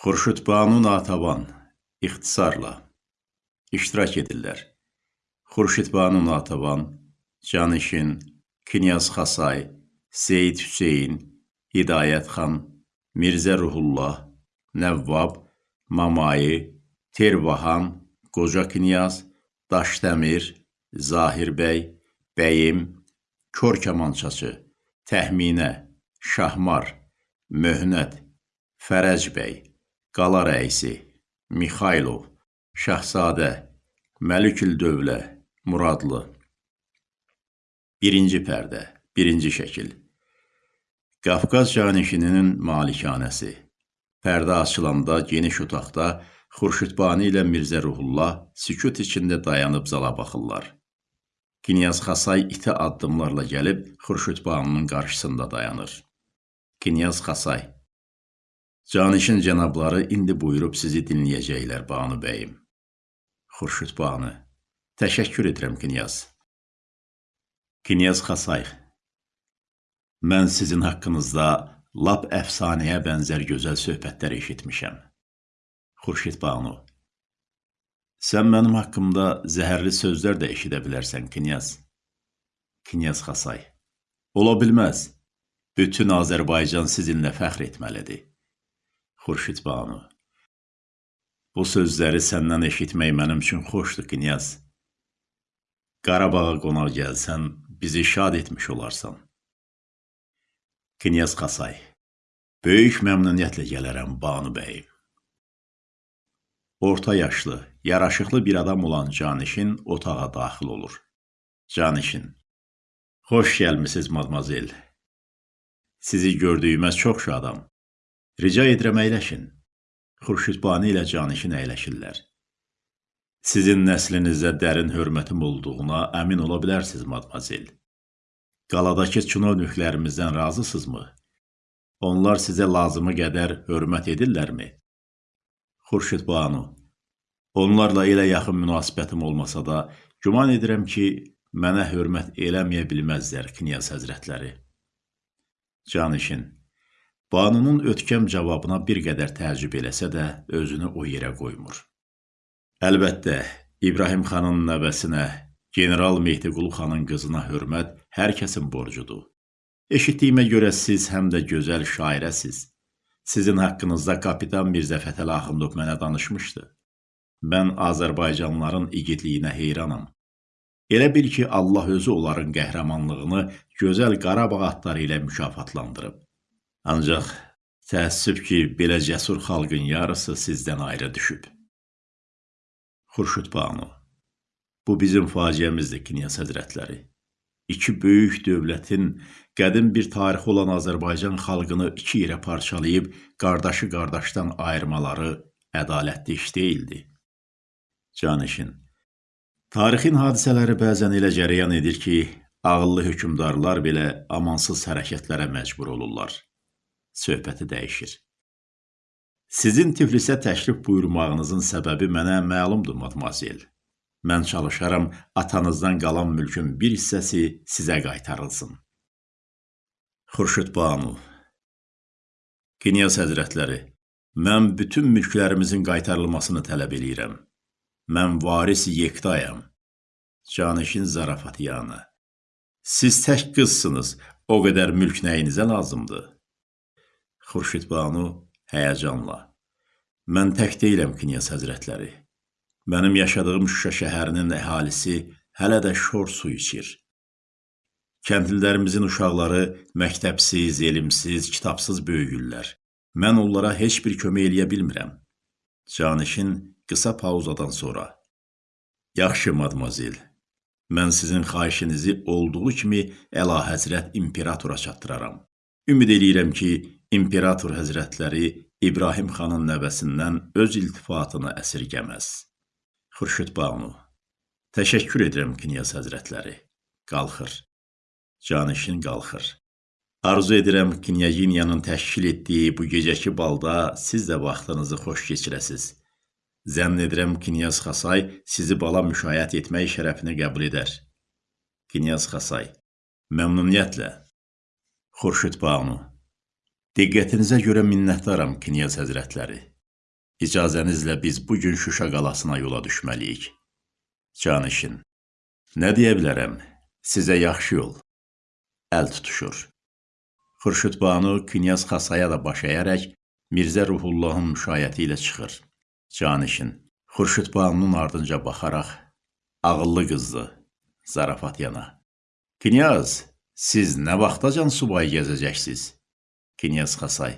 Xurşudbanu Natəvan ixtisarla iştirak edirlər. Xurşudbanu Natəvan, Canişin, Knyaz Xasay, Seyid Hüseyn, Hidayət xan, Mirzə Ruhullah, Nəvvab, Mamayi, Tervahan, Qoca Knyaz, Daşdəmir, Zahir bəy, Bəyim, Kor kamançaçı, Təxminə, Şahmar, Möhnət, Fərəc bəy, Qala rəisi, Mixaylov, Şahzadə, Məliküldövlə, Muradlı. Birinci pərdə, birinci şəkil. Qafqaz canişininin malikanəsi. Pərdə açılanda geniş otaqda Xurşudbani ilə Mirzə Ruhullah sükut içində dayanıb zala baxırlar. Knyaz Xasay iti addımlarla gəlib Xurşudbaninin qarşısında dayanır. Knyaz Xasay Canişin cənabları indi buyurub sizi dinləyəcəklər Banu bəyim. Xurşudbani Təşəkkür edirəm Knyaz. Knyaz Xasay Mən sizin haqqınızda lap əfsanəyə bənzər gözəl söhbətlər eşitmişəm. Xurşid Banu Sən mənim haqqımda zəhərli sözlər də eşidə bilərsən, Knyaz. Knyaz Xasay Ola bilməz. Bütün Azərbaycan sizinlə fəxr etməlidir. Xurşid Banu Bu sözləri səndən eşitmək mənim üçün xoşdur, Knyaz. Qarabağa qonaq gəlsən, bizi şad etmiş olarsan. Knyaz Xasay Böyük məmnuniyyətlə gələrəm, Banu bəyim. Orta yaşlı, yaraşıqlı bir adam olan Canişin otağa daxil olur. Canişin Xoş gəlmisiniz, madmazel. Sizi gördüyümə çox şadam. Rica edirəm əyləşin. Xurşudbani ilə Canişin əyləşirlər. Sizin nəslinizə dərin hörmətim olduğuna əmin ola bilərsiniz, madmazel. Qaladakı çinovniklərimizdən razısınızmı? Onlar sizə lazımı qədər hörmət edirlərmi? Xurşid Banu Onlarla elə yaxın münasibətim olmasa da, güman edirəm ki, mənə hörmət eləməyə bilməzlər, Knyaz həzrətləri. Canişin Banunun ötkəm cavabına bir qədər təəccüb eləsə də, özünü o yerə qoymur. Əlbəttə, İbrahim xanın nəvəsinə, General Mehdiqulu xanın qızına hörmət hər kəsin borcudur. Eşitdiyimə görə siz həm də gözəl şairəsiz. Sizin haqqınızda kapitan Mirzə Fətəli Axundov mənə danışmışdı. Mən Azərbaycanlıların igidliyinə heyranam. Elə bil ki, Allah özü onların qəhrəmanlığını gözəl Qarabağ atları ilə mükafatlandırıb. Ancaq təəssüf ki, belə cəsur xalqın yarısı sizdən ayrı düşüb. Xurşud Banu Bu bizim faciəmizdir, Knyaz Həzrətləri. İki böyük dövlətin qədim bir tarixi olan Azərbaycan xalqını iki yerə parçalayıb qardaşı qardaşdan ayırmaları ədalətli iş deyildi. Canişin Tarixin hadisələri bəzən elə cərəyan edir ki, ağıllı hökmdarlar belə amansız hərəkətlərə məcbur olurlar. Söhbəti dəyişir. Sizin Tiflisə təşrif buyurmağınızın səbəbi mənə məlumdur, madmazel. Mən çalışaram atanızdan qalan mülkün bir hissəsi sizə qaytarılsın. Xurşud Banu Knyaz Həzrətləri, mən bütün mülklərimizin qaytarılmasını tələb eləyirəm. Mən varis yektayam. Canişin zarafatyanı. Siz tək qızsınız, o qədər mülk nəyinizə lazımdır? Xurşid Banu həyəcanla. Mən tək deyiləm, Knyaz Həzrətləri. Mənim yaşadığım Şuşa şəhərinin əhalisi hələ də şor su içir. Kəndlilərimizin uşaqları məktəbsiz, elmsiz, kitabsız böyüyürlər. Mən onlara heç bir kömək eləyə bilmirəm. Canişin qısa pauzadan sonra. Yaxşı, madmazel. Mən sizin xahişinizi olduğu kimi Əla Həzrət İmperatora çatdıraram. Ümid eləyirəm ki, İmperator Həzrətləri İbrahim xanın nəvəsindən öz iltifatını əsirgəməz. Xurşud Banu Təşəkkür edirəm, Knyaz Həzrətləri. Qalxır. Canişin qalxır. Arzu edirəm Knyaginyanın təşkil etdiyi bu gecəki balda siz də vaxtınızı xoş keçirəsiz. Zənn edirəm Knyaz Xasay sizi bala müşayiət etmək şərəfini qəbul edər. Knyaz Xasay Məmnuniyyətlə. Xurşud Banu Diqqətinizə görə minnətdaram, Knyaz Həzrətləri. İcazənizlə biz bu gün Şuşa qalasına yola düşməliyik. Canişin. Nə deyə bilərəm? Sizə yaxşı yol. Əl tutuşur. Xurşud Banu Knyaz Xasaya da baş əyərək Mirzə Ruhullahın müşayiəti ilə çıxır. Canişin. Xurşud Banunun ardınca baxaraq ağıllı qızdı. Zarafat yana. Knyaz, siz nə vaxtacan subay gəzəcəksiniz? Knyaz Xasay.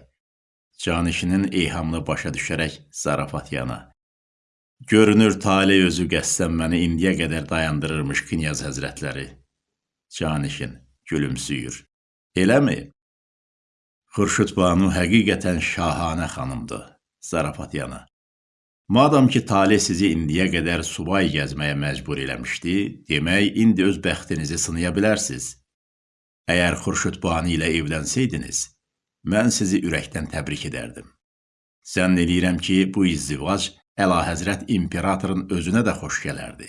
Canişinin eyhamını başa düşərək zarafat yana. Görünür tale özü qəssəm məni indiyə qədər dayandırırmış knyaz həzrətləri. Canişin gülümsüyür. Eləmi? Xurşud Banu həqiqətən şahanə xanımdır. Zarafat yana. Madam ki, tale sizi indiyə qədər subay gəzməyə məcbur eləmişdi, demək, indi öz bəxtinizi sınaya bilərsiniz. Əgər Xurşud Banu ilə evlənsəydiniz, mən sizi ürəkdən təbrik edərdim. Zənn eləyirəm ki, bu izdivac Əlahəzrət imperatorun özünə də xoş gələrdi.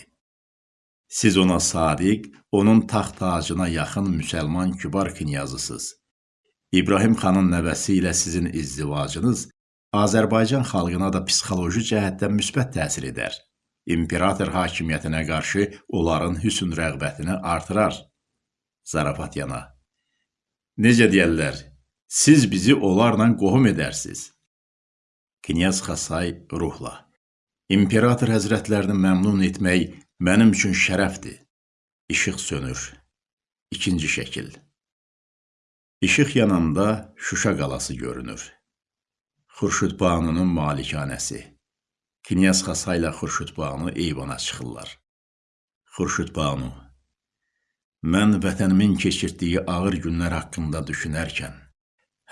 Siz ona sadiq, onun taxt tacına yaxın müsəlman kübar knyazısınız. İbrahim xanın nəvəsi ilə sizin izdivacınız Azərbaycan xalqına da psixoloji cəhətdən müsbət təsir edər. İmperator hakimiyyətinə qarşı onların hüsn rəğbətini artırar. Zarafat yana. Necə deyərlər, Siz bizi onlarla qohum edərsiniz. Knyaz Xasay ruhla. İmperator həzrətlərini məmnun etmək mənim üçün şərəfdir. İşıq sönür. İkinci şəkil. İşıq yananda Şuşa qalası görünür. Xurşud Banunun malikanəsi. Knyaz Xasay ilə Xurşud Banu eyvana çıxırlar. Xurşud Banu Mən vətənimin keçirdiyi ağır günlər haqqında düşünərkən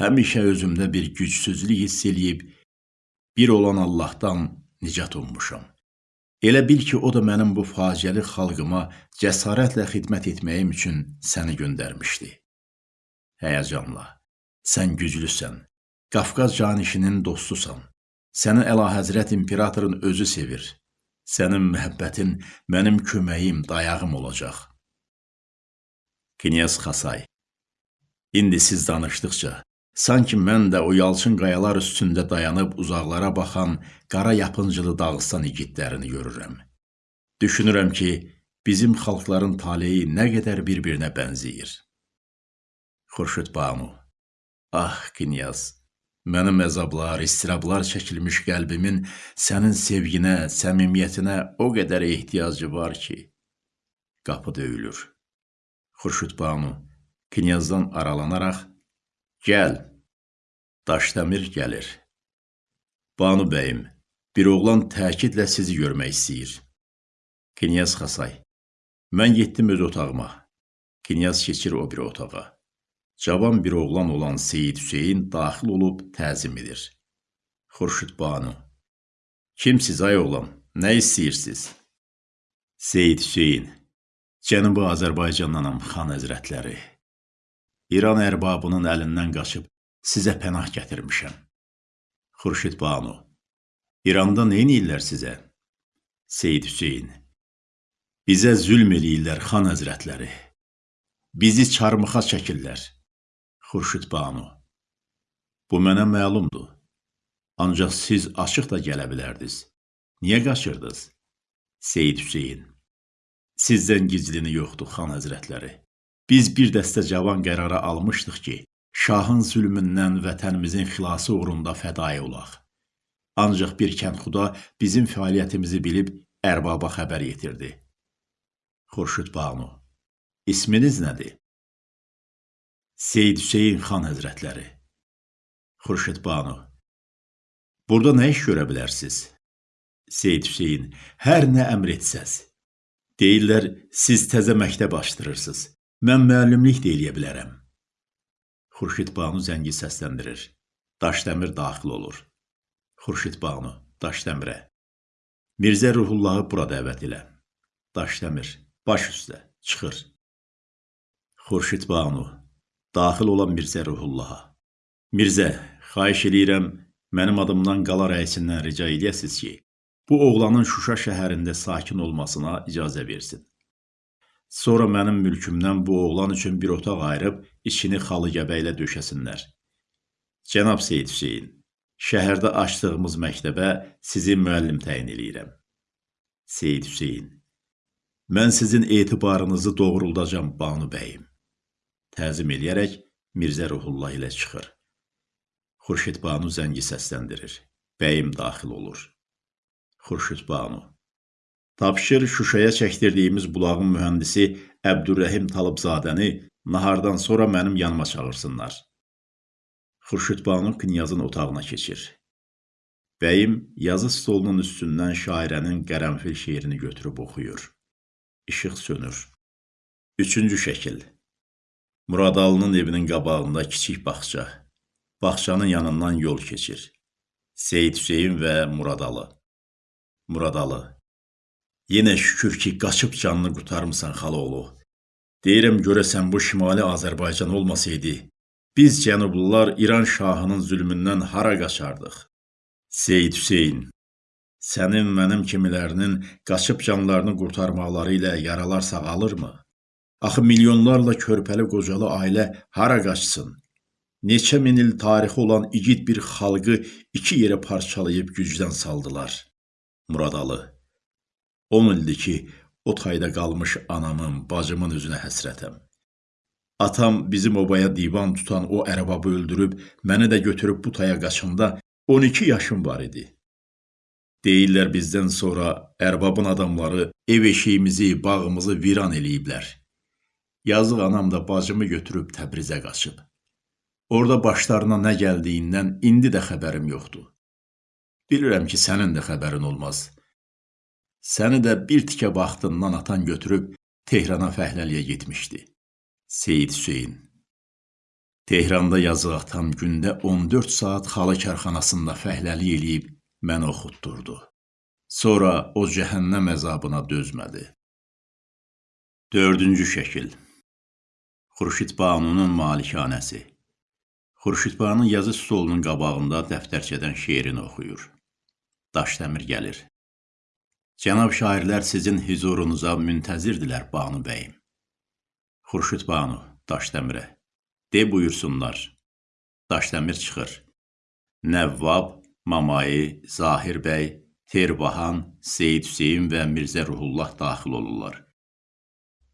həmişə özümdə bir gücsüzlük hiss eləyib, bir olan Allahdan nicat ummuşam. Elə bil ki, o da mənim bu faciəli xalqıma cəsarətlə xidmət etməyim üçün səni göndərmişdi. Həyəcanla, sən güclüsən, Qafqaz canişinin dostusan, səni əlahəzrət imperatorun özü sevir. Sənin məhəbbətin mənim köməyim, dayağım olacaq. Knyaz Xasay İndi siz danışdıqca Sanki mən də o yalçın qayalar üstündə dayanıb uzaqlara baxan qara yapıncılı Dağıstan igidlərini görürəm. Düşünürəm ki, bizim xalqların taleyi nə qədər bir-birinə bənzəyir. Xurşud Banu Ah, Knyaz, mənim əzablar, istirablar çəkilmiş qəlbimin sənin sevginə, səmimiyyətinə o qədər ehtiyacı var ki, qapı döyülür. Xurşud Banu Knyazdan aralanaraq Gəl. Daşdəmir gəlir. Banu bəyim, bir oğlan təkidlə sizi görmək istəyir. Knyaz Xasay. Mən getdim öz otağıma. Knyaz keçir o bir otağa. Cavan bir oğlan olan Seyid Hüseyin daxil olub təzim edir. Xurşud Banu. Kimsiz ay oğlan? Nə istəyirsiz? Seyid Hüseyin. Cənubi Azərbaycandanam xan həzrətləri. İran ərbabının əlindən qaçıb sizə pənah gətirmişəm. Xurşid Banu İranda neyniyirlər sizə? Seyid Hüseyin Bizə zülm eləyirlər xan həzrətləri. Bizi çarmıxa çəkirlər. Xurşid Banu Bu mənə məlumdur. Ancaq siz açıq da gələ bilərdiniz. Niyə qaçırdınız? Seyid Hüseyin Sizdən gizlini yoxdur, xan həzrətləri. Biz bir dəstə cavan qərara almışdıq ki, şahın zülmündən vətənimizin xilası uğrunda fədai olaq. Ancaq bir kəndxuda bizim fəaliyyətimizi bilib ərbaba xəbər yetirdi. Xurşud Banu İsminiz nədir? Seyd Hüseyin xan həzrətləri Xurşud Banu Burada nə iş görə bilərsiniz? Seyd Hüseyin Hər nə əmr etsəz. Deyirlər, siz təzə məktəb açdırırsınız. Mən müəllimlik də eləyə bilərəm. Xurşid Banu zəngi səsləndirir. Daşdəmir daxil olur. Xurşid Banu Daşdəmirə. Mirzə Ruhullahı bura dəvət elə. Daşdəmir baş üstə çıxır. Xurşid Banu daxil olan Mirzə Ruhullaha. Mirzə, xahiş eləyirəm, mənim adımdan qala rəisindən rica eləyəsiniz ki, bu oğlanın Şuşa şəhərində sakin olmasına icazə versin. Sonra mənim mülkümdən bu oğlan üçün bir otaq ayırıb içini xalı gəbəklə döşəsinlər. Cənab Seyid Hüseyin, Şəhərdə açdığımız məktəbə sizi müəllim təyin eləyirəm. Seyid Hüseyn Mən sizin etibarınızı doğruldacam Banu bəyim. Təzim eləyərək Mirzə Ruhullah ilə çıxır. Xurşid Banu zəngi səsləndirir. Bəyim daxil olur. Xurşid Banu Tapşır Şuşaya çəkdirdiyimiz bulağın mühəndisi Əbdürrəhim Talıbzadəni nahardan sonra mənim yanıma çağırsınlar. Xurşid Banu knyazın otağına keçir. Bəyim yazı stolunun üstündən şairənin qərənfil şeirini götürüb oxuyur. İşıq sönür. Üçüncü şəkil. Muradalının evinin qabağında kiçik bağça. Bağçanın yanından yol keçir. Seyid Hüseyin və Muradalı. Muradalı. Yenə şükür ki, qaçıb canını qurtarmısan xalaoğlu. Deyirəm görəsən bu Şimali Azərbaycan olmasaydı, biz Cənublular İran şahının zülmündən hara qaçardıq? Seyid Hüseyn, sənin mənim kimilərinin qaçıb canlarını qurtarmaqları ilə yaralar sağalırmı? Axı milyonlarla körpəli qocalı ailə hara qaçsın? Neçə min il tarixi olan igid bir xalqı iki yerə parçalayıb gücdən saldılar. Muradalı 10 ildir ki, o tayda qalmış anamın, bacımın üzünə həsrətəm. Atam bizim obaya divan tutan o ərəbabı öldürüb, məni də götürüb bu taya qaçanda 12 yaşım var idi. Deyirlər bizdən sonra ərbabın adamları ev eşiyimizi, bağımızı viran eləyiblər. Yazıq anam da bacımı götürüb Təbrizə qaçıb. Orada başlarına nə gəldiyindən indi də xəbərim yoxdur. Bilirəm ki, sənin də xəbərin olmaz. Səni də bir tikə vaxtından atan götürüb Tehrana fəhləliyə getmişdi. Seyid Hüseyn Tehranda yazıq atam gündə 14 saat xalı karxanasında fəhləli eləyib məni oxutdurdu. Sonra o cəhənnəm əzabına dözmədi. Dördüncü şəkil Xurşid Banunun malikanəsi Xurşid Banu yazı stolunun qabağında dəftərçədən şeirini oxuyur. Daşdəmir gəlir. Cənab şairlər sizin hüzurunuza müntəzirdirlər Banu bəyim. Xurşud Banu, Daşdəmirə. De buyursunlar. Daşdəmir çıxır. Nəvvab, Mamayi, Zahir bəy, Terbahan, Seyid Hüseyin və Mirzə Ruhullah daxil olurlar.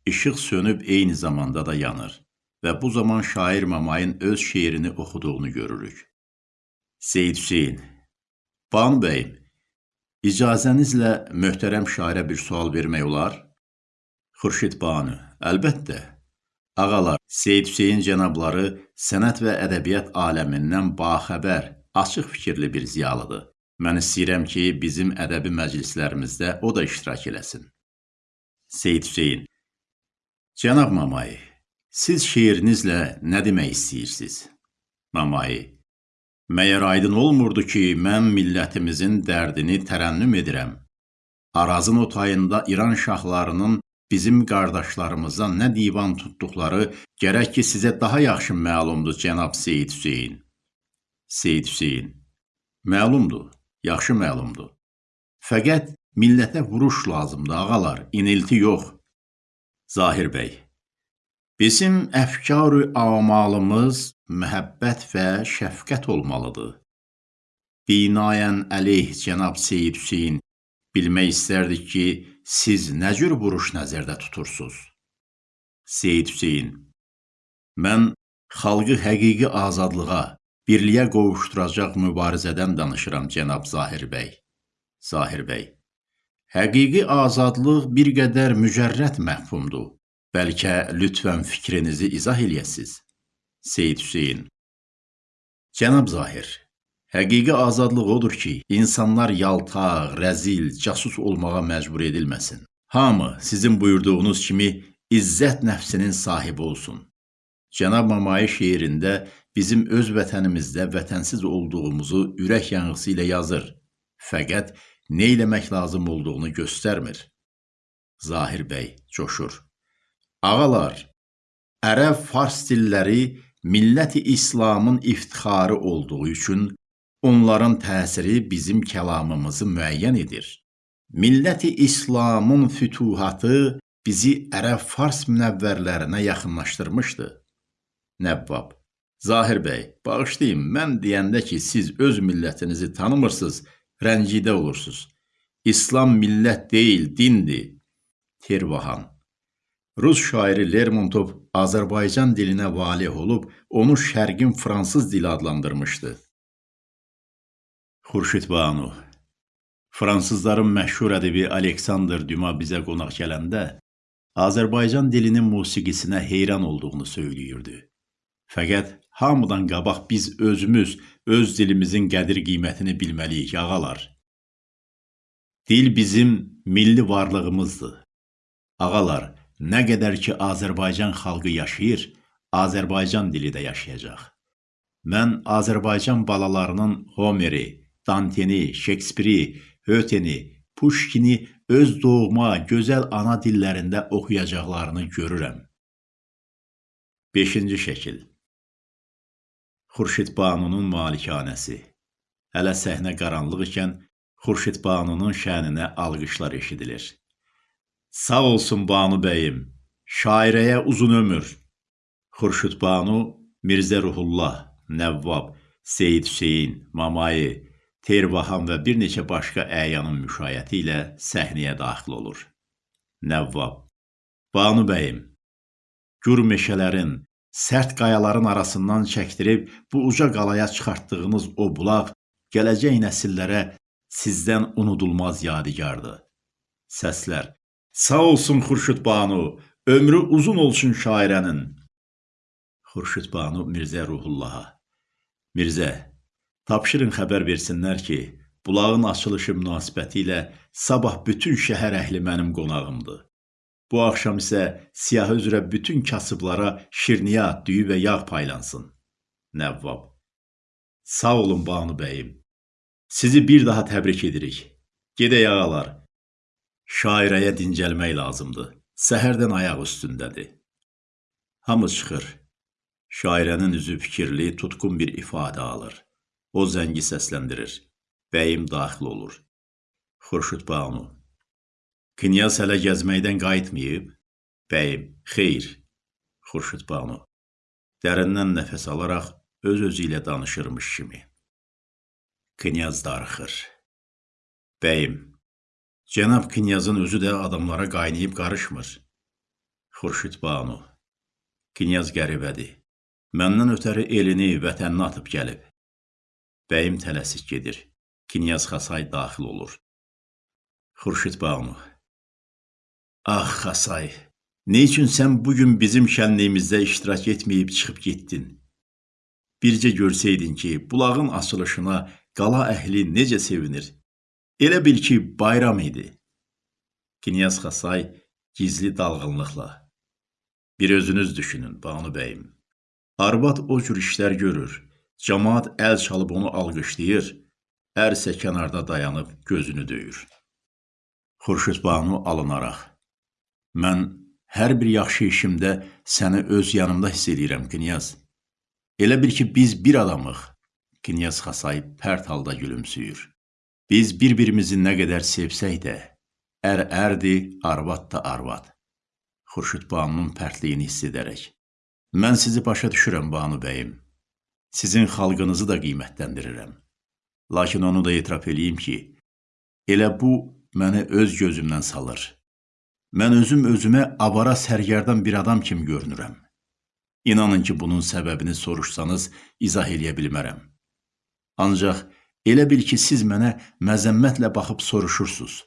İşıq sönüb eyni zamanda da yanır və bu zaman şair Mamayin öz şeirini oxuduğunu görürük. Seyid Hüseyin, Banu bəyim, İcazənizlə möhtərəm şairə bir sual vermək olar? Xurşid Banu, əlbəttə. Ağalar, Seyid Hüseyin cənabları sənət və ədəbiyyat aləmindən baxəbər, açıq fikirli bir ziyalıdır. Mən istəyirəm ki, bizim ədəbi məclislərimizdə o da iştirak eləsin. Seyid Hüseyin Cənab Mamayi, siz şeirinizlə nə demək istəyirsiniz? Mamayi Məyər aydın olmurdu ki, mən millətimizin dərdini tərənnüm edirəm. Arazın o tayında İran şahlarının bizim qardaşlarımıza nə divan tutduqları gərək ki, sizə daha yaxşı məlumdur, cənab Seyid Hüseyin. Seyid Hüseyin, məlumdur, yaxşı məlumdur. Fəqət millətə vuruş lazımdır, ağalar, inilti yox. Zahir bəy, Bizim əfkarı amalımız məhəbbət və şəfqət olmalıdır. Binayən əleyh cənab Seyid Hüseyin bilmək istərdik ki, siz nə cür vuruş nəzərdə tutursunuz? Seyid Hüseyin Mən xalqı həqiqi azadlığa, birliyə qovuşduracaq mübarizədən danışıram cənab Zahir bəy. Zahir bəy Həqiqi azadlıq bir qədər mücərrət məhfumdur. Bəlkə lütfən fikrinizi izah eləyəsiz. Seyid Hüseyin Cənab Zahir, həqiqi azadlıq odur ki, insanlar yaltaq, rəzil, casus olmağa məcbur edilməsin. Hamı sizin buyurduğunuz kimi izzət nəfsinin sahibi olsun. Cənab Mamayi şeirində bizim öz vətənimizdə vətənsiz olduğumuzu ürək yanğısı ilə yazır. Fəqət nə eləmək lazım olduğunu göstərmir. Zahir bəy coşur. Ağalar, ərəb fars dilləri milləti İslamın iftixarı olduğu üçün onların təsiri bizim kəlamımızı müəyyən edir. Milləti İslamın fütuhatı bizi ərəb fars münəvvərlərinə yaxınlaşdırmışdı. Nəvvab, Zahir bəy, bağışlayın, mən deyəndə ki, siz öz millətinizi tanımırsınız, rəncidə olursunuz. İslam millət deyil, dindir. Tervahan. Rus şairi Lermontov Azərbaycan dilinə valeh olub, onu Şərqin fransız dili adlandırmışdı. Xurşid Banu. Fransızların məşhur ədəbi Aleksandr Düma bizə qonaq gələndə Azərbaycan dilinin musiqisinə heyran olduğunu söyləyirdi. Fəqət hamıdan qabaq biz özümüz öz dilimizin qədir-qiymətini bilməliyik, ağalar. Dil bizim milli varlığımızdır. Ağalar, nə qədər ki Azərbaycan xalqı yaşayır, Azərbaycan dili də yaşayacaq. Mən Azərbaycan balalarının Homeri, Danteni, Şekspiri, Höteni, Puşkini öz doğma, gözəl ana dillərində oxuyacaqlarını görürəm. 5-ci şəkil. Xurşid Banunun malikanəsi. Hələ səhnə qaranlıq ikən Xurşid Banunun şəninə alqışlar eşidilir. Sağ olsun Banu bəyim, şairəyə uzun ömür. Xurşid Banu, Mirzə Ruhullah, Nəvvab, Seyid Hüseyin, Mamayi, Tervahan və bir neçə başqa əyanın müşayiəti ilə səhnəyə daxil olur. Nəvvab Banu bəyim, gür meşələrin, sərt qayaların arasından çəkdirib bu uca qalaya çıxartdığınız o bulaq gələcək nəsillərə sizdən unudulmaz yadigardır. Səslər Sağ olsun Xurşud Banu, ömrü uzun olsun şairənin. Xurşud Banu Mirzə Ruhullaha Mirzə, Tapşırın xəbər versinlər ki, bulağın açılışı münasibəti ilə sabah bütün şəhər əhli mənim qonağımdır. Bu axşam isə siyahı üzrə bütün kasıblara şirniyyat, düyü və yağ paylansın. Nəvvab. Sağ olun Banu bəyim. Sizi bir daha təbrik edirik. Gedək ağalar. Şairəyə dincəlmək lazımdır. Səhərdən ayaq üstündədir. Hamı çıxır. Şairənin üzü fikirli, tutqun bir ifadə alır. O zəngi səsləndirir. Bəyim daxil olur. Xurşud Banu. Knyaz hələ gəzməkdən qayıtmayıb? Bəyim, xeyr. Xurşud Banu. Dərindən nəfəs alaraq öz-özü ilə danışırmış kimi. Knyaz darıxır. Bəyim, cənab Knyazın özü də adamlara qaynayıb qarışmır. Xurşud Banu. Knyaz qəribədir. Məndən ötəri elini, vətənini atıb gəlib. Bəyim tələsik gedir. Knyaz Xasay daxil olur. Xurşid Banu. Ah, Xasay, Neyçün sən bugün bizim şənliyimizdə iştirak etməyib çıxıb getdin? Bircə görsəydin ki, bulağın açılışına qala əhli necə sevinir. Elə bil ki, bayram idi. Knyaz Xasay gizli dalğınlıqla. Bir özünüz düşünün, Banu bəyim. Arvad o cür işlər görür. Camaat əl çalıb onu alqışlayır, ər isə kənarda dayanıb gözünü döyür. Xurşud Banu alınaraq. Mən hər bir yaxşı işimdə səni öz yanımda hiss edirəm, Knyaz. Elə bil ki, biz bir adamıq. Knyaz Xasay pərt halda gülümsüyür. Biz bir-birimizi nə qədər sevsək də, ər ərdir, arvad da arvad. Xurşud Banunun pərtliyini hiss edərək. Mən sizi başa düşürəm, Banu bəyim. Sizin xalqınızı da qiymətləndirirəm. Lakin onu da etiraf eləyim ki, elə bu məni öz gözümdən salır. Mən özüm özümə avara sərgərdan bir adam kimi görünürəm. İnanın ki, bunun səbəbini soruşsanız izah eləyə bilmərəm. Ancaq elə bil ki, siz mənə məzəmmətlə baxıb soruşursunuz.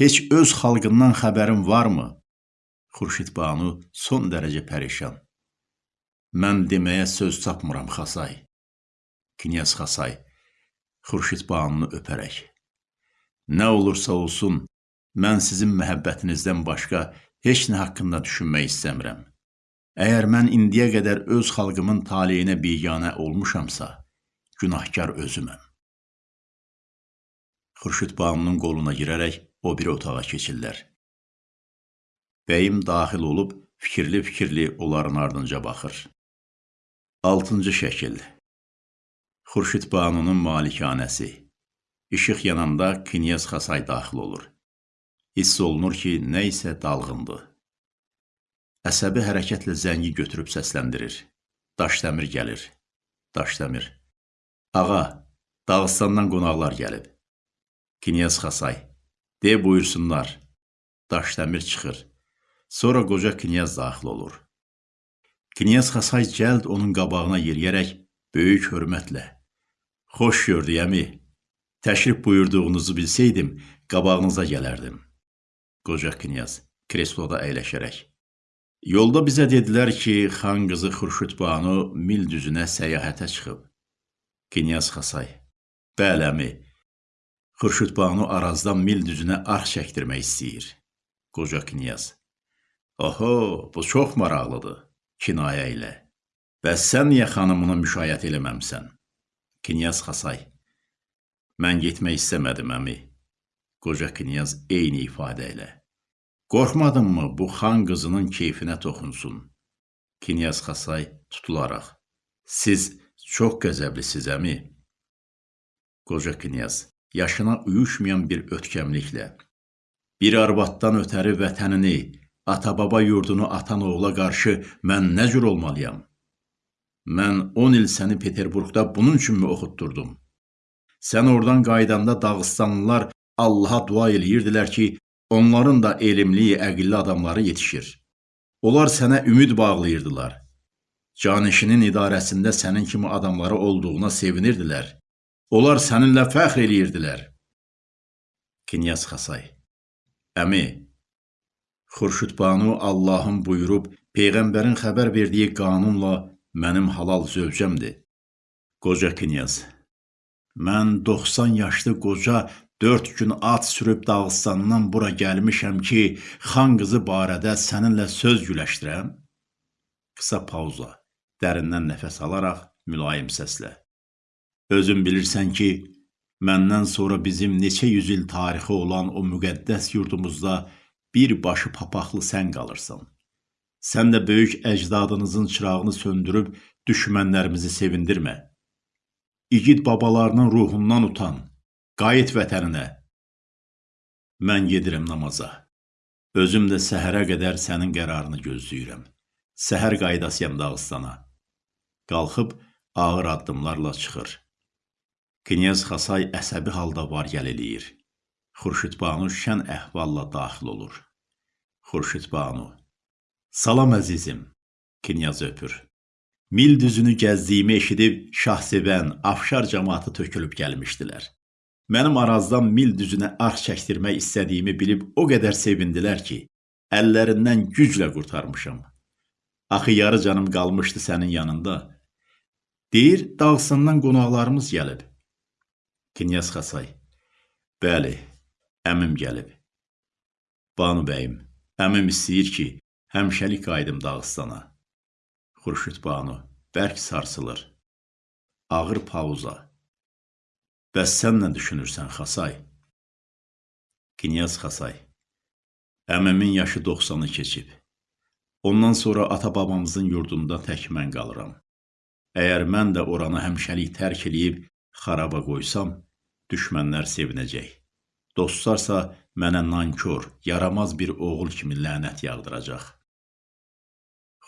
Heç öz xalqından xəbərin varmı? Xurşid Banu son dərəcə pərişan. Mən deməyə söz tapmıram, Xasay. Knyaz Xasay, Xurşid Banunu öpərək. Nə olursa olsun, mən sizin məhəbbətinizdən başqa heç nə haqqında düşünmək istəmirəm. Əgər mən indiyə qədər öz xalqımın taleyinə biganə olmuşamsa, günahkar özüməm. Xurşid Banunun qoluna girərək o bir otağa keçirlər. Bəyim daxil olub fikirli-fikirli onların ardınca baxır. Altıncı şəkil Xurşid Banunun malikanəsi İşıq yananda Knyaz Xasay daxil olur. Hiss olunur ki, nə isə dalğındır. Əsəbi hərəkətlə zəngi götürüb səsləndirir. Daşdəmir gəlir. Daşdəmir. Ağa, Dağıstandan qonaqlar gəlib. Knyaz Xasay. De buyursunlar. Daşdəmir çıxır. Sonra qoca knyaz daxil olur. Knyaz Xasay cəld onun qabağına yeriyərək böyük hörmətlə Xoş gördük əmi. Təşrif buyurduğunuzu bilsəydim, qabağınıza gələrdim. Qoca knyaz kresloda əyləşərək. Yolda bizə dedilər ki, xan qızı Xurşudbanu mil düzünə səyahətə çıxıb. Knyaz Xasay. Bəli, əmi. Xurşudbanu Arazdan mil düzünə arx çəkdirmək istəyir. Qoca knyaz. Oho, bu çox maraqlıdır. Kinayə ilə. Bəs sən niyə xanımını müşayiət eləməmsən? Knyaz Xasay. Mən getmək istəmədim, əmi. Qoca knyaz eyni ifadə ilə. Qorxmadınmı bu xan qızının keyfinə toxunsun? Knyaz Xasay tutularaq. Siz çox qəzəblisiz, əmi. Qoca knyaz yaşına uyuşmayan bir ötkəmliklə. Bir arvaddan ötəri vətənini, ata-baba yurdunu atan oğula qarşı mən nə cür olmalıyam? Mən 10 il səni Peterburqda bunun üçünmü oxutdurdum? Sən oradan qaydanda Dağıstanlılar Allaha dua eləyirdilər ki, onların da elmli, əqilli adamları yetişir. Onlar sənə ümid bağlayırdılar. Canişinin idarəsində sənin kimi adamları olduğuna sevinirdilər. Onlar səninlə fəxr eləyirdilər. Knyaz Xasay Əmi, Xurşudbanu Allahın buyurub, Peyğəmbərin xəbər verdiyi qanunla mənim halal zövcəmdir. Qoca knyaz Mən 90 yaşlı qoca 4 gün at sürüb Dağıstandan bura gəlmişəm ki, xan qızı barədə səninlə söz güləşdirəm. Qısa pauza, dərindən nəfəs alaraq mülayim səslə. Özün bilirsən ki, məndən sonra bizim neçə yüz il tarixi olan o müqəddəs yurdumuzda bir başı papaqlı sən qalırsan. Sən də böyük əcdadınızın çırağını söndürüb düşmənlərimizi sevindirmə. İgid babalarının ruhundan utan, qayıt vətəninə. Mən gedirəm namaza. Özüm də səhərə qədər sənin qərarını gözləyirəm. Səhər qaydasıyam Dağıstana. Qalxıb ağır addımlarla çıxır. Knyaz Xasay əsəbi halda var-gəl eləyir. Xurşudbanu şən əhvalla daxil olur. Xurşudbanu Salam əzizim, Knyaz öpür. Mil düzünü gəzdiyimi eşidib şahsevən, afşar cəmatı tökülüb gəlmişdilər. Mənim arazdan mil düzünə arx çəkdirmək istədiyimi bilib o qədər sevindilər ki, əllərindən güclə qurtarmışam. Axı yarı canım qalmışdı sənin yanında. Deyir, dağsından qonaqlarımız gəlib. Knyaz Xasay. Bəli, əmim gəlib. Banu bəyim, əmim istəyir ki, həmişəlik qayıdım Dağıstana. Xurşud Banu, bərk sarsılır. Ağır pauza. Bəs sən nə düşünürsən, Xasay? Knyaz Xasay. Əmimin yaşı 90-ı keçib. Ondan sonra ata-babamızın yurdunda tək mən qalıram. Əgər mən də oranı həmişəlik tərk eləyib xaraba qoysam, düşmənlər sevinəcək. Dostlarsa mənə nankor, yaramaz bir oğul kimi lənət yağdıracaq.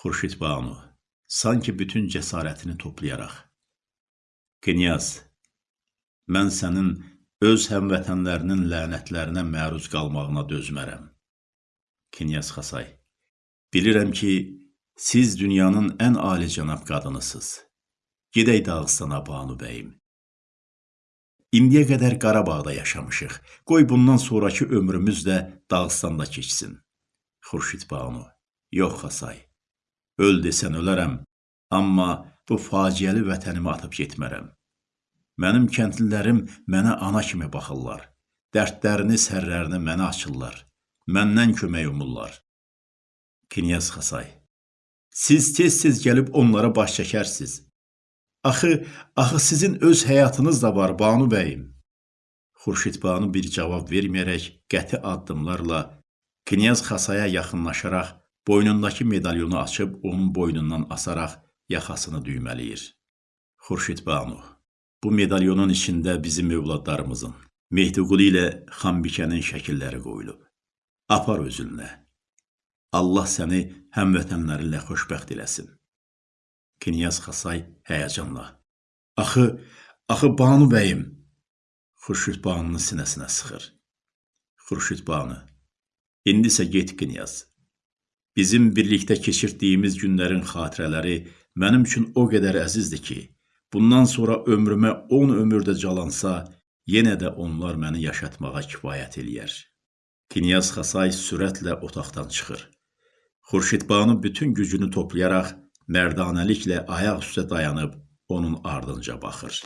Xurşid Banu, sanki bütün cəsarətini toplayaraq. Knyaz, mən sənin öz həmvətənlərinin lənətlərinə məruz qalmağına dözmərəm. Knyaz Xasay, bilirəm ki, siz dünyanın ən alicənab qadınısınız. Gedək Dağıstana Banu bəyim. İndiyə qədər Qarabağda yaşamışıq. Qoy bundan sonrakı ömrümüz də Dağıstanda keçsin. Xurşid Banu. Yox, Xasay. Öl desən ölərəm, amma bu faciəli vətənimi atıb getmərəm. Mənim kəndlilərim mənə ana kimi baxırlar. Dərdlərini, sərlərini mənə açırlar. Məndən kömək umurlar. Knyaz Xasay. Siz tez-tez gəlib onlara baş çəkərsiz. Axı, axı sizin öz həyatınız da var, Banu bəyim. Xurşid Banu bir cavab verməyərək qəti addımlarla Knyaz Xasaya yaxınlaşaraq boynundakı medalyonu açıb onun boynundan asaraq yaxasını düymələyir. Xurşid Banu, bu medalyonun içində bizim övladlarımızın, Mehdiqulu ilə Xanbikənin şəkilləri qoyulub. Apar özünlə. Allah səni həmvətənlərinlə xoşbəxt eləsin. Knyaz Xasay həyəcanla. Axı, axı Banu bəyim. Xurşud Banunu sinəsinə sıxır. Xurşud Banu. İndi isə get Knyaz. Bizim birlikdə keçirdiyimiz günlərin xatirələri mənim üçün o qədər əzizdir ki, bundan sonra ömrümə 10 ömür də calansa, yenə də onlar məni yaşatmağa kifayət eləyər. Knyaz Xasay sürətlə otaqdan çıxır. Xurşid Banu bütün gücünü toplayaraq mərdanəliklə ayaq üstə dayanıb onun ardınca baxır.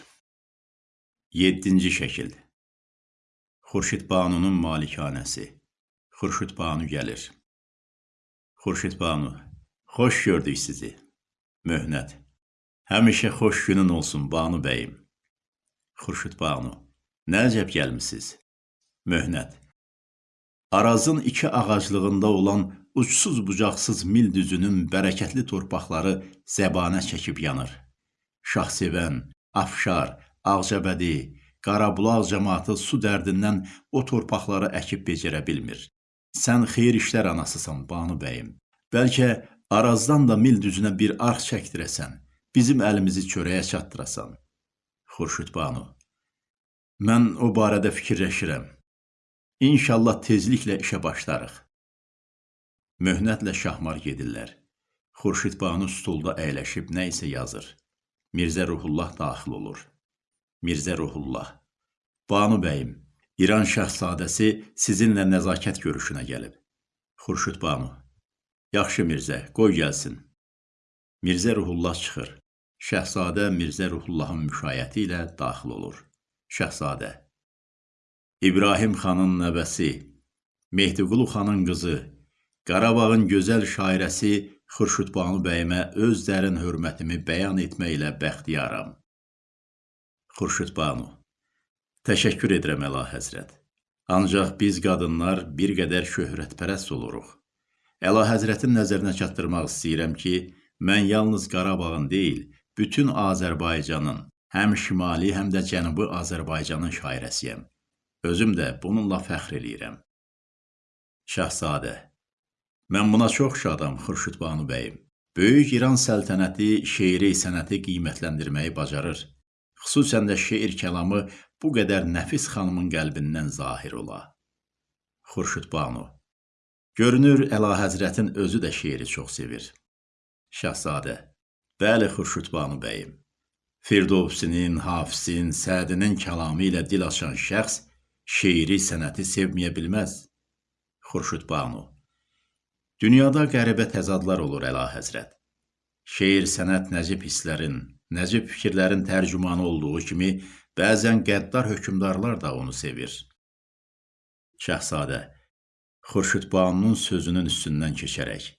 7-ci şəkil. Xurşid Banunun malikanəsi. Xurşid Banu gəlir. Xurşid Banu, xoş gördük sizi. Möhnət. Həmişə xoş günün olsun Banu bəyim. Xurşid Banu, nə əcəb gəlmisiniz? Möhnət. Arazın iki ağaclığında olan uçsuz bucaqsız mil düzünün bərəkətli torpaqları zəbanə çəkib yanır. Şahsevən, Afşar, Ağcabədi, Qarabulaq cəmaatı su dərdindən o torpaqları əkib becərə bilmir. Sən xeyir işlər anasısan, Banu bəyim. Bəlkə Arazdan da mil düzünə bir arx çəkdirəsən, bizim əlimizi çörəyə çatdırasan. Xurşud Banu. Mən o barədə fikirləşirəm. İnşallah tezliklə işə başlarıq. Möhnətlə şahmar gedirlər. Xurşid Banu stulda əyləşib nə isə yazır. Mirzə Ruhullah daxil olur. Mirzə Ruhullah. Banu bəyim, İran şəhzadəsi sizinlə nəzakət görüşünə gəlib. Xurşud Banu. Yaxşı Mirzə, qoy gəlsin. Mirzə Ruhullah çıxır. Şəhzadə Mirzə Ruhullahın müşayiəti ilə daxil olur. Şəhzadə. İbrahim xanın nəvəsi, Mehdiqulu xanın qızı, Qarabağın gözəl şairəsi Xurşud Banu bəyimə öz dərin hörmətimi bəyan etməklə bəxtiyaram. Xurşud Banu. Təşəkkür edirəm Əla Həzrət. Ancaq biz qadınlar bir qədər şöhrətpərəst oluruq. Əla Həzrətin nəzərinə çatdırmaq istəyirəm ki, mən yalnız Qarabağın deyil, bütün Azərbaycanın, həm şimali, həm də cənubi Azərbaycanın şairəsiyəm. Özüm də bununla fəxr eləyirəm. Şahzadə Mən buna çox şadam, Xurşud Banu bəyim. Böyük İran səltənəti şeiri, sənəti qiymətləndirməyi bacarır. Xüsusən də şeir kəlamı bu qədər nəfis xanımın qəlbindən zahir ola. Xurşud Banu Görünür, Əlahəzrətin özü də şeiri çox sevir. Şəhzadə Bəli, Xurşud Banu bəyim. Firdovsinin, Hafizin, Sədinin kəlamı ilə dil açan şəxs şeiri, sənəti sevməyə bilməz. Xurşud Banu Dünyada qəribə təzadlar olur, Əlahəzrət. Şeir, sənət nəcib hisslərin, nəcib fikirlərin tərcümanı olduğu kimi, Bəzən qəddar hökmdarlar da onu sevir. Şəhzadə Xurşud Banunun sözünün üstündən keçərək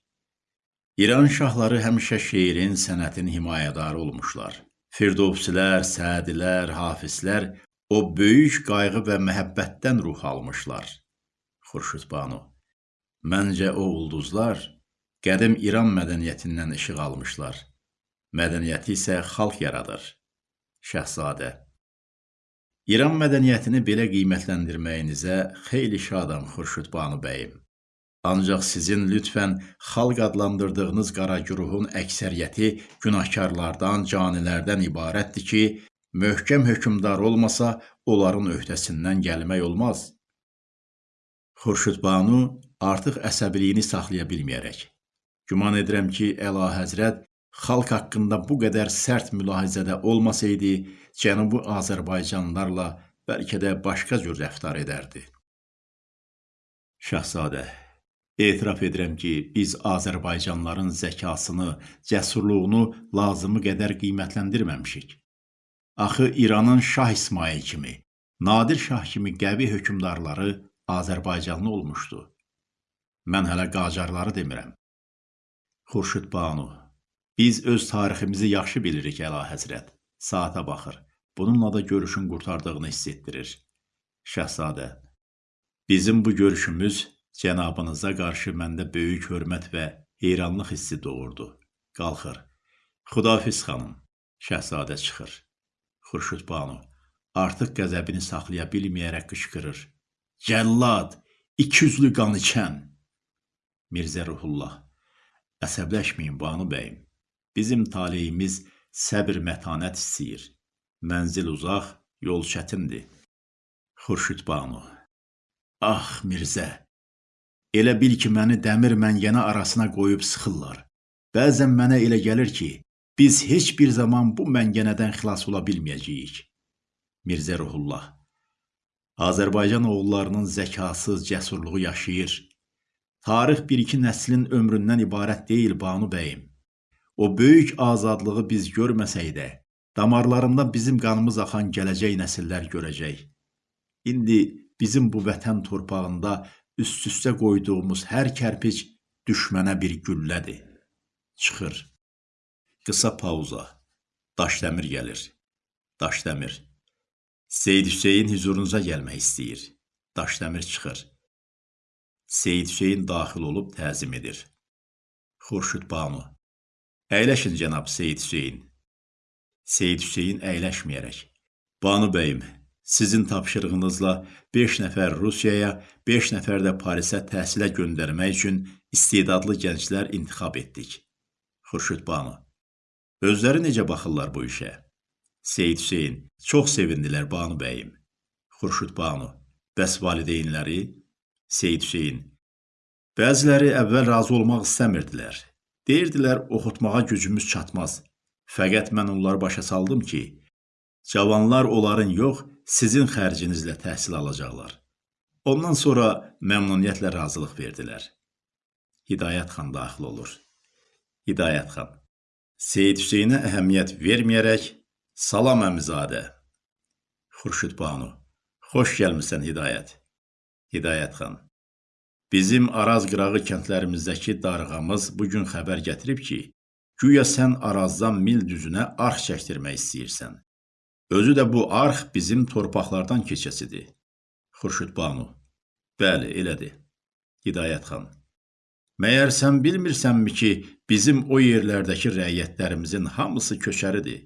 İran şahları həmişə şeirin, sənətin himayədarı olmuşlar. Firdovsilər, Sədilər, Hafizlər o böyük qayğı və məhəbbətdən ruh almışlar. Xurşud Banu Məncə o ulduzlar qədim İran mədəniyyətindən işıq almışlar. Mədəniyyəti isə xalq yaradır. Şəhzadə İran mədəniyyətini belə qiymətləndirməyinizə xeyli şadam Xurşud Banu bəyim. Ancaq sizin lütfən xalq adlandırdığınız qara güruhun əksəriyyəti günahkarlardan, canilərdən ibarətdir ki, möhkəm hökmdar olmasa, onların öhdəsindən gəlmək olmaz. Xurşud Banu artıq əsəbiliyini saxlaya bilməyərək. Güman edirəm ki, Əla Həzrət xalq haqqında bu qədər sərt mülahizədə olmasaydı, Cənubi Azərbaycanlılarla bəlkə də başqa cür rəftar edərdi. Şahzadə, etiraf edirəm ki, biz Azərbaycanlıların zəkasını, cəsurluğunu lazımı qədər qiymətləndirməmişik. Axı İranın Şah İsmail kimi, Nadir Şah kimi qəvi hökmdarları Azərbaycanlı olmuşdu. Mən hələ qacarları demirəm. Xurşud Banu, biz öz tariximizi yaxşı bilirik, Əla Həzrət. Saata baxır. Bununla da görüşün qurtardığını hiss etdirir. Şəhzadə, bizim bu görüşümüz cənabınıza qarşı məndə böyük hörmət və heyranlıq hissi doğurdu. Qalxır. Xudafiz xanım, şəhzadə çıxır. Xurşud Banu artıq qəzəbini saxlaya bilməyərək qışqırır. Cəllad, ikiyüzlü qan içən. Mirzə Ruhullah, əsəbləşməyin Banu bəyim. Bizim taleyimiz səbr mətanət istəyir. Mənzil uzaq, yol çətindir. Xurşud Banu. Ah, Mirzə. Elə bil ki, məni dəmir məngənə arasına qoyub sıxırlar. Bəzən mənə elə gəlir ki, biz heç bir zaman bu məngənədən xilas ola bilməyəcəyik. Mirzə Ruhullah. Azərbaycan oğullarının zəkası, cəsurluğu yaşayır. Tarix bir-iki nəslin ömründən ibarət deyil Banu bəyim. O böyük azadlığı biz görməsək də, damarlarında bizim qanımız axan gələcək nəsillər görəcək. İndi bizim bu vətən torpağında üst-üstə qoyduğumuz hər kərpic düşmənə bir güllədir. Çıxır. Qısa pauza. Daşdəmir gəlir. Daşdəmir. Seyid Hüseyin huzurunuza gəlmək istəyir. Daşdəmir çıxır. Seyid Hüseyin daxil olub təzim edir. Xurşud Banu. Əyləşin cənab Seyid Hüseyin. Seyid Hüseyin əyləşməyərək. Banu bəyim, sizin tapşırığınızla 5 nəfər Rusiyaya, 5 nəfər də Parisə təhsilə göndərmək üçün istedadlı gənclər intixab etdik. Xurşud Banu. Özləri necə baxırlar bu işə? Seyid Hüseyin. Çox sevindilər Banu bəyim. Xurşud Banu. Bəs valideynləri? Seyid Hüseyin. Bəziləri əvvəl razı olmaq istəmirdilər. Deyirdilər, oxutmağa gücümüz çatmaz. Fəqət mən onları başa saldım ki, cavanlar onların yox, sizin xərcinizlə təhsil alacaqlar. Ondan sonra məmnuniyyətlə razılıq verdilər. Hidayət xan daxil olur. Hidayət xan. Seyid Hüseynə əhəmiyyət verməyərək, salam əmizadə. Xurşud Banu. Xoş gəlmisən Hidayət. Hidayət xan. Bizim Araz qırağı kəndlərimizdəki darğamız bu gün xəbər gətirib ki, güya sən Arazdan mil düzünə arx çəkdirmək istəyirsən. Özü də bu arx bizim torpaqlardan keçəsidir. Xurşud Banu. Bəli, elədir. Hidayət xan. Məyər sən bilmirsənmi ki, bizim o yerlərdəki rəiyyətlərimizin hamısı köçəridir.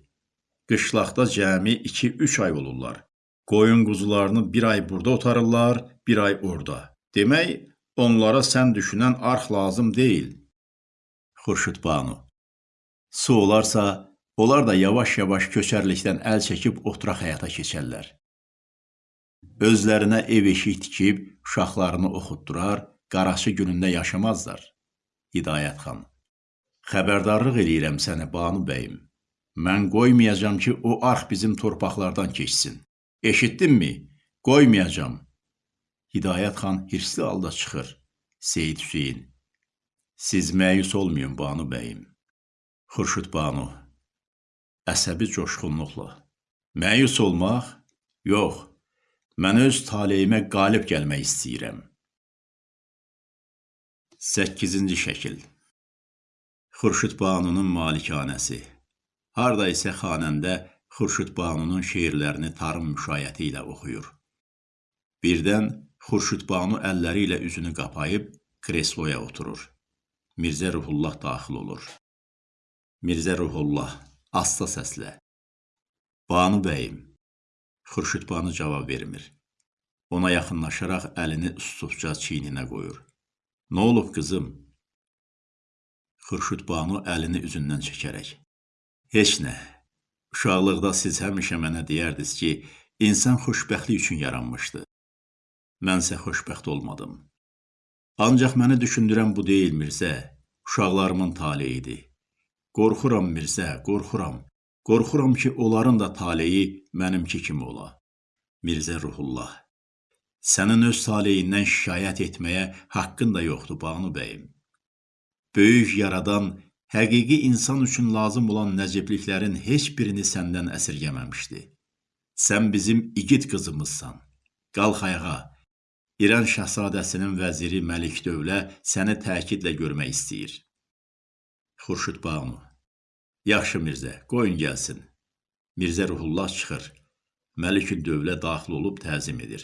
Qışlaqda cəmi 2-3 ay olurlar. Qoyun quzularını bir ay burada otarırlar, bir ay orada. Demək, Onlara sən düşünən arx lazım deyil. Xurşud Banu. Su olarsa, onlar da yavaş-yavaş köçərlikdən əl çəkib oturaq həyata keçərlər. Özlərinə ev eşik tikib, uşaqlarını oxutdurar, qaraçı günündə yaşamazlar. Hidayət xan. Xəbərdarlıq eləyirəm səni, Banu bəyim. Mən qoymayacam ki, o arx bizim torpaqlardan keçsin. Eşitdinmi? Qoymayacam. Hidayət xan hirsli halda çıxır. Seyid Hüseyin. Siz məyus olmayın Banu bəyim. Xurşud Banu. Əsəbi coşğunluqla. Məyus olmaq? Yox. Mən öz taleyimə qalib gəlmək istəyirəm. 8-ci şəkil. Xurşud Banunun malikanəsi. Harda isə xanəndə Xurşud Banunun şeirlərini tarım müşayiəti ilə oxuyur. Birdən Xurşudbanu əlləri ilə üzünü qapayıb kresloya oturur. Mirzə Ruhullah daxil olur. Mirzə Ruhullah asta səslə. Banu bəyim. Xurşudbanu cavab vermir. Ona yaxınlaşaraq əlini ustusca çiyninə qoyur. Nə olub qızım? Xurşudbanu əlini üzündən çəkərək. Heç nə. Uşaqlıqda siz həmişə mənə deyərdiniz ki, insan xoşbəxtlik üçün yaranmışdı. Mənsə xoşbəxt olmadım. Ancaq məni düşündürən bu deyil Mirzə, uşaqlarımın taleyidir. Qorxuram Mirzə, qorxuram. Qorxuram ki, onların da taleyi mənimki kimi ola. Mirzə Ruhullah. Sənin öz taleyindən şikayət etməyə haqqın da yoxdur, Banu bəyim. Böyük yaradan, həqiqi insan üçün lazım olan nəcibliklərin heç birini səndən əsirgəməmişdi. Sən bizim igid qızımızsan. Qalx ayağa, İran şahzadəsinin vəziri Məlik Dövlə səni təkidlə görmək istəyir. Xurşud Banu Yaxşı Mirzə, qoyun gəlsin. Mirzə Ruhullah çıxır. Məlikül Dövlə daxil olub təzim edir.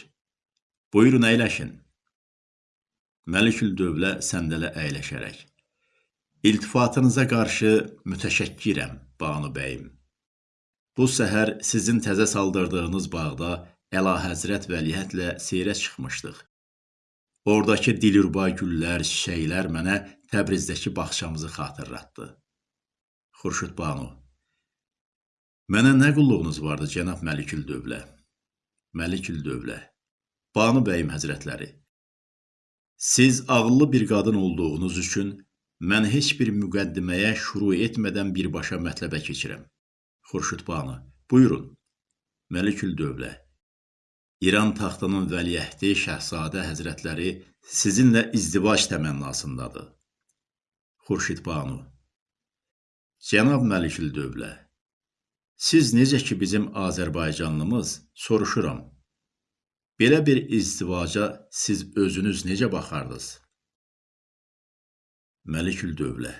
Buyurun əyləşin. Məlikül Dövlə səndələ əyləşərək. İltifatınıza qarşı mütəşəkkirəm, Banu bəyim. Bu səhər sizin təzə saldırdığınız bağda Əlahəzrət vəliəhətlə seyrə çıxmışdıq. Oradakı dilruba güllər, çiçəklər mənə Təbrizdəki bağçamızı xatırlatdı. Xurşud Banu Mənə nə qulluğunuz vardı, cənab Məlikül Dövlə? Məlikül Dövlə. Banu bəyim həzrətləri. Siz ağıllı bir qadın olduğunuz üçün mən heç bir müqəddiməyə şuru etmədən birbaşa mətləbə keçirəm. Xurşud Banu, buyurun. Məlikül Dövlə. İran taxtının vəliəhdi Şəhzadə Həzrətləri sizinlə izdivac təmənnasındadır. Xurşid Banu. Cənab Məlikül Dövlə. Siz necə ki bizim Azərbaycanlımız, soruşuram. Belə bir izdivaca siz özünüz necə baxardınız? Məlikül Dövlə.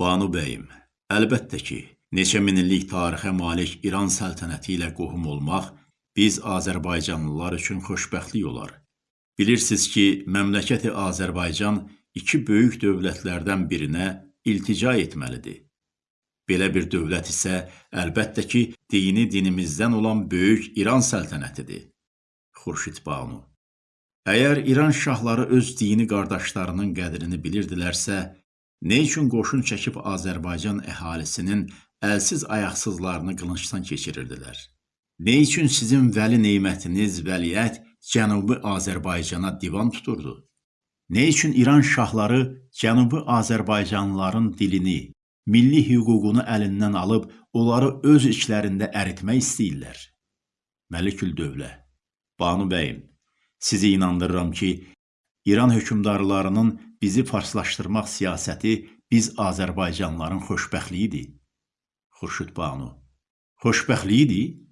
Banu bəyim, əlbəttə ki, neçə min illik tarixə malik İran səltənəti ilə qohum olmaq biz Azərbaycanlılar üçün xoşbəxtlik olar. Bilirsiniz ki, məmləkəti Azərbaycan iki böyük dövlətlərdən birinə iltica etməlidir. Belə bir dövlət isə əlbəttə ki, dini dinimizdən olan böyük İran səltənətidir. Xurşid Banu. Əgər İran şahları öz dini qardaşlarının qədrini bilirdilərsə, nə üçün qoşun çəkib Azərbaycan əhalisinin əlsiz ayaqsızlarını qılıncdan keçirirdilər? Nə üçün sizin vəli neymətiniz, vəliyyət Cənubi Azərbaycana divan tuturdu? Nə üçün İran şahları Cənubi Azərbaycanlıların dilini, milli hüququnu əlindən alıb onları öz içlərində əritmək istəyirlər? Məlikül Dövlə Banu bəyim, sizi inandırıram ki, İran hökmdarlarının bizi farslaşdırmaq siyasəti biz Azərbaycanlıların xoşbəxtliyidir. Xurşud Banu. Xoşbəxtliyidir?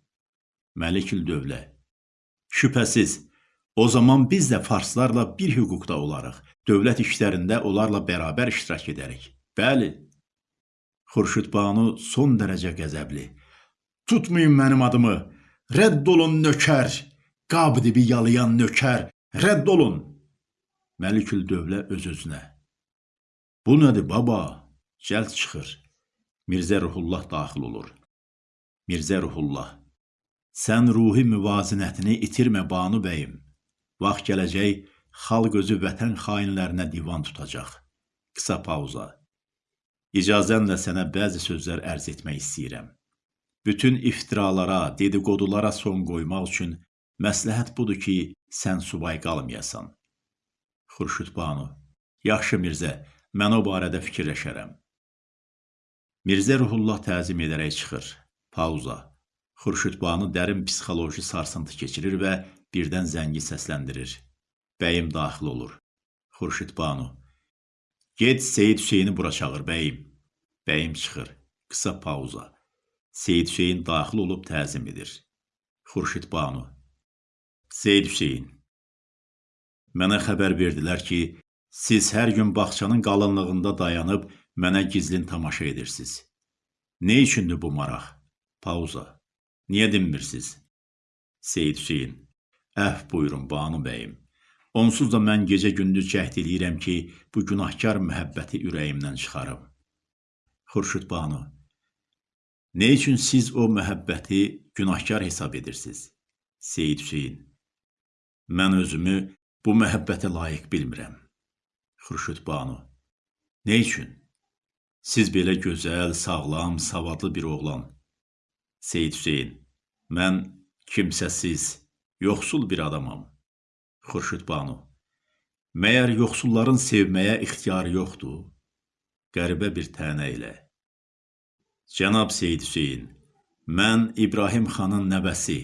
Məlikül Dövlə. Şübhəsiz, o zaman biz də farslarla bir hüquqda olarıq. Dövlət işlərində onlarla bərabər iştirak edərik. Bəli. Xurşud Banu son dərəcə qəzəbli. Tutmayın mənim adımı. Rədd olun nökər. Qab dibi yalayan nökər. Rədd olun. Məlikül Dövlə öz-özünə. Bu nədir baba? Cəld çıxır. Mirzə Ruhullah daxil olur. Mirzə Ruhullah. Sən ruhi müvazinətini itirmə Banu bəyim. Vaxt gələcək, xalq özü vətən xainlərinə divan tutacaq. Qısa pauza. İcazənlə sənə bəzi sözlər ərz etmək istəyirəm. Bütün iftiralara, dedikodulara son qoymaq üçün məsləhət budur ki, sən subay qalmayasan. Xurşud Banu. Yaxşı Mirzə, mən o barədə fikirləşərəm. Mirzə Ruhullah təzim edərək çıxır. Pauza. Xurşud Banu dərin psixoloji sarsıntı keçirir və birdən zəngi səsləndirir. Bəyim daxil olur. Xurşud Banu. Get Seyid Hüseyni bura çağır bəyim. Bəyim çıxır. Qısa pauza. Seyid Hüseyin daxil olub təzim edir. Xurşid Banu. Seyid Hüseyin. Mənə xəbər verdilər ki, siz hər gün bağçanın qalınlığında dayanıb mənə gizlin tamaşa edirsiniz. Nə üçündür bu maraq? Pauza. Niyə dinmirsiniz? Seyid Hüseyin. Əhv buyurun, Banu bəyim. Onsuz da mən gecə-gündüz cəhd eləyirəm ki, bu günahkar məhəbbəti ürəyimdən çıxarım. Xurşud Banu. Nə üçün siz o məhəbbəti günahkar hesab edirsiniz? Seyid Hüseyin. Mən özümü bu məhəbbətə layiq bilmirəm. Xurşud Banu. Nə üçün? Siz belə gözəl, sağlam, savadlı bir oğlan, Seyid Hüseyin, mən kimsəsiz, yoxsul bir adamam. Xurşud Banu, məyər yoxsulların sevməyə ixtiyarı yoxdur? Qəribə bir tənə ilə. Cənab Seyid Hüseyin, mən İbrahim xanın nəvəsi,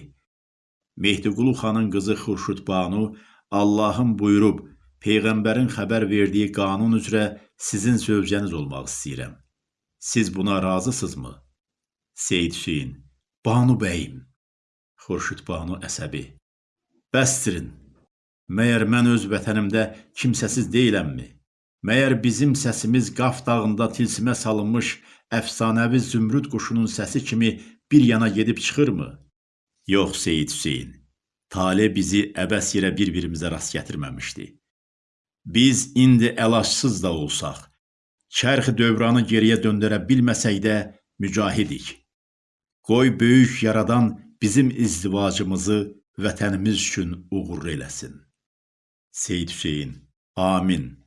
Mehdiqulu xanın qızı Xurşud Banu Allahın buyurub, Peyğəmbərin xəbər verdiyi qanun üzrə sizin zövcəniz olmaq istəyirəm. Siz buna razısınızmı? Seyid Hüseyin, Banu bəyim. Xurşud Banu əsəbi. Bəstirin. Məyər mən öz vətənimdə kimsəsiz deyiləmmi? Məyər bizim səsimiz Qaf dağında tilsimə salınmış əfsanəvi zümrüd quşunun səsi kimi bir yana gedib çıxırmı? Yox, Seyid Hüseyin. Tale bizi əbəs yerə bir-birimizə rast gətirməmişdi. Biz indi əlacsız da olsaq, çərxi dövranı geriyə döndərə bilməsək də mücahidik. Qoy böyük yaradan bizim izdivacımızı vətənimiz üçün uğurlu eləsin. Seyid Hüseyin, amin.